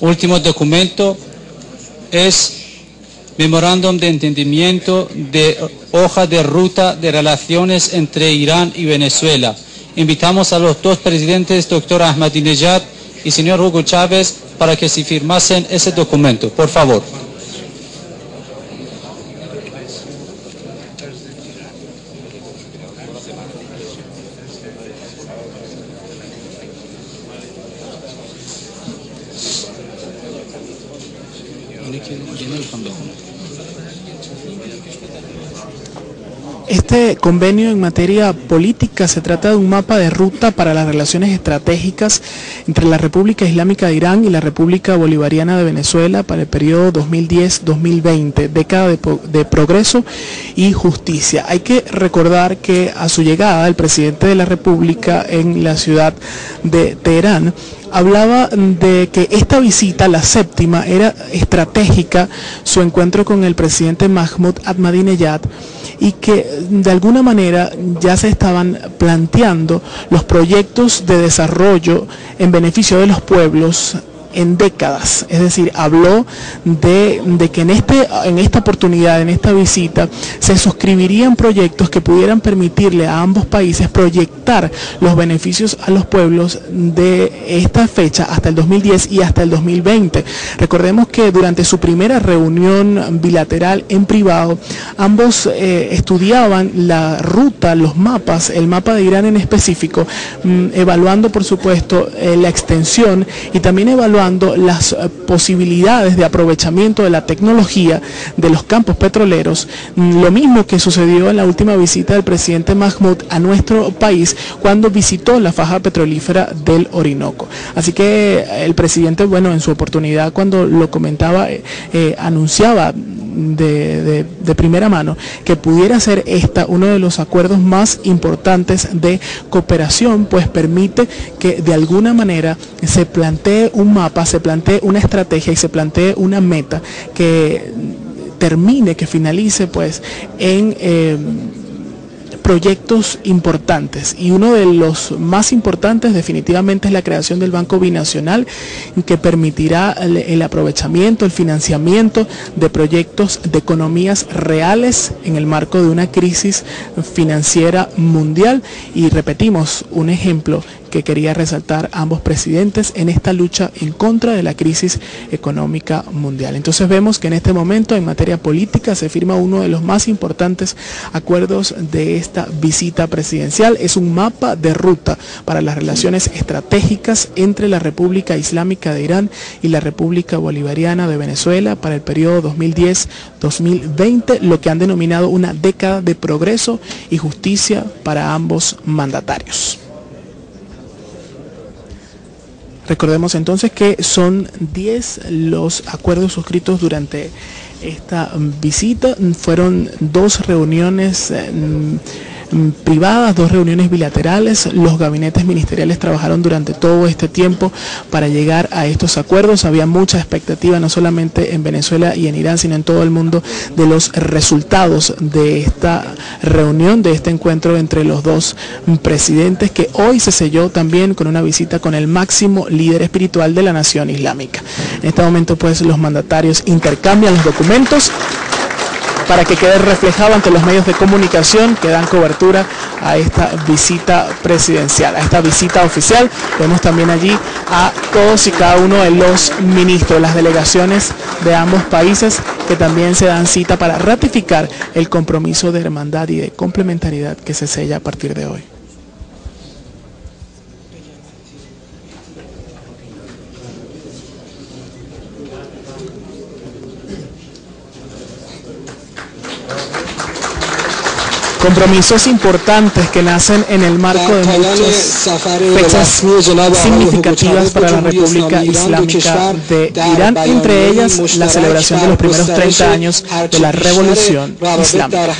último documento es Memorándum de Entendimiento de Hoja de Ruta de Relaciones entre Irán y Venezuela. Invitamos a los dos presidentes, doctor Ahmadinejad y señor Hugo Chávez, para que se firmasen ese documento. Por favor. Lakin genel kanda konu. Este convenio en materia política se trata de un mapa de ruta para las relaciones estratégicas entre la República Islámica de Irán y la República Bolivariana de Venezuela para el periodo 2010-2020, década de, de, progreso y justicia. Hay que recordar que a su llegada el presidente de la República en la ciudad de Teherán hablaba de que esta visita, la séptima, era estratégica, su encuentro con el presidente Mahmoud Ahmadinejad, y que de alguna manera ya se estaban planteando los proyectos de desarrollo en beneficio de los pueblos en décadas. Es decir, habló de, que en, este, en esta oportunidad, en esta visita, se suscribirían proyectos que pudieran permitirle a ambos países proyectar los beneficios a los pueblos de esta fecha hasta el 2010 y hasta el 2020. Recordemos que durante su primera reunión bilateral en privado, ambos eh, estudiaban la ruta, los mapas, el mapa de Irán en específico, mm, evaluando por supuesto eh, la extensión y también evaluando las eh, posibilidades de aprovechamiento de la tecnología de los campos petroleros, lo mismo que sucedió en la última visita del presidente Mahmoud a nuestro país cuando visitó la faja petrolífera del Orinoco. Así que eh, el presidente, bueno, en su oportunidad cuando lo comentaba, eh, anunciaba de, primera mano que pudiera ser esta uno de los acuerdos más importantes de cooperación, pues permite que de alguna manera se plantee un mapa, se plantee una estrategia y se plantee una meta que termine, que finalice pues en... Eh, proyectos importantes y uno de los más importantes definitivamente es la creación del Banco Binacional que permitirá el, el, aprovechamiento, el financiamiento de proyectos de economías reales en el marco de una crisis financiera mundial. Y repetimos un ejemplo que quería resaltar ambos presidentes en esta lucha en contra de la crisis económica mundial. Entonces vemos que en este momento en materia política se firma uno de los más importantes acuerdos de esta visita presidencial. Es un mapa de ruta para las relaciones estratégicas entre la República Islámica de Irán y la República Bolivariana de Venezuela para el periodo 2010-2020, lo que han denominado una década de progreso y justicia para ambos mandatarios. Recordemos entonces que son 10 los acuerdos suscritos durante esta visita. Fueron dos reuniones eh, privadas, dos reuniones bilaterales. Los gabinetes ministeriales trabajaron durante todo este tiempo para llegar a estos acuerdos. Había mucha expectativa, no solamente en Venezuela y en Irán, sino en todo el mundo, de los resultados de esta reunión, de este encuentro entre los dos presidentes, que hoy se selló también con una visita con el máximo líder espiritual de la nación islámica. En este momento, pues, los mandatarios intercambian los documentos para que quede reflejado ante los medios de comunicación que dan cobertura a esta visita presidencial, a esta visita oficial. Vemos también allí a todos y cada uno de los ministros, las delegaciones de ambos países que también se dan cita para ratificar el compromiso de hermandad y de complementariedad que se sella a partir de hoy. Compromisos importantes que nacen en el marco de muchas fechas significativas para la República Islámica de Irán, entre ellas la celebración de los primeros 30 años de la Revolución Islámica.